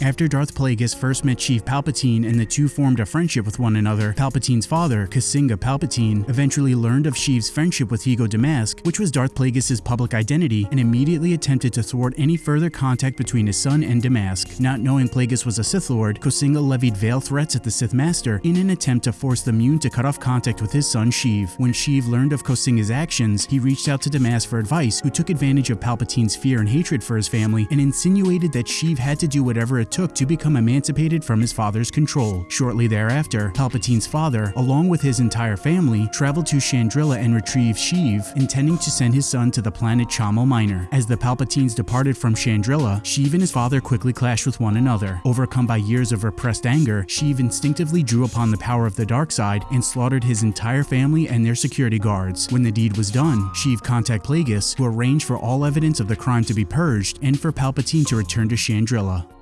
After Darth Plagueis first met Sheev Palpatine and the two formed a friendship with one another, Palpatine's father, Cosinga Palpatine, eventually learned of Sheev's friendship with Hego Damask, which was Darth Plagueis' public identity, and immediately attempted to thwart any further contact between his son and Damask. Not knowing Plagueis was a Sith Lord, Cosinga levied veil threats at the Sith Master in an attempt to force the Muun to cut off contact with his son Sheev. When Sheev learned of Cosinga's actions, he reached out to Damask for advice, who took advantage of Palpatine's fear and hatred for his family and insinuated that Sheev had to do whatever took to become emancipated from his father's control. Shortly thereafter, Palpatine's father, along with his entire family, traveled to Chandrila and retrieved Sheev, intending to send his son to the planet Chommell Minor. As the Palpatines departed from Chandrila, Sheev and his father quickly clashed with one another. Overcome by years of repressed anger, Sheev instinctively drew upon the power of the dark side and slaughtered his entire family and their security guards. When the deed was done, Sheev contacted Plagueis, who arranged for all evidence of the crime to be purged and for Palpatine to return to Chandrila.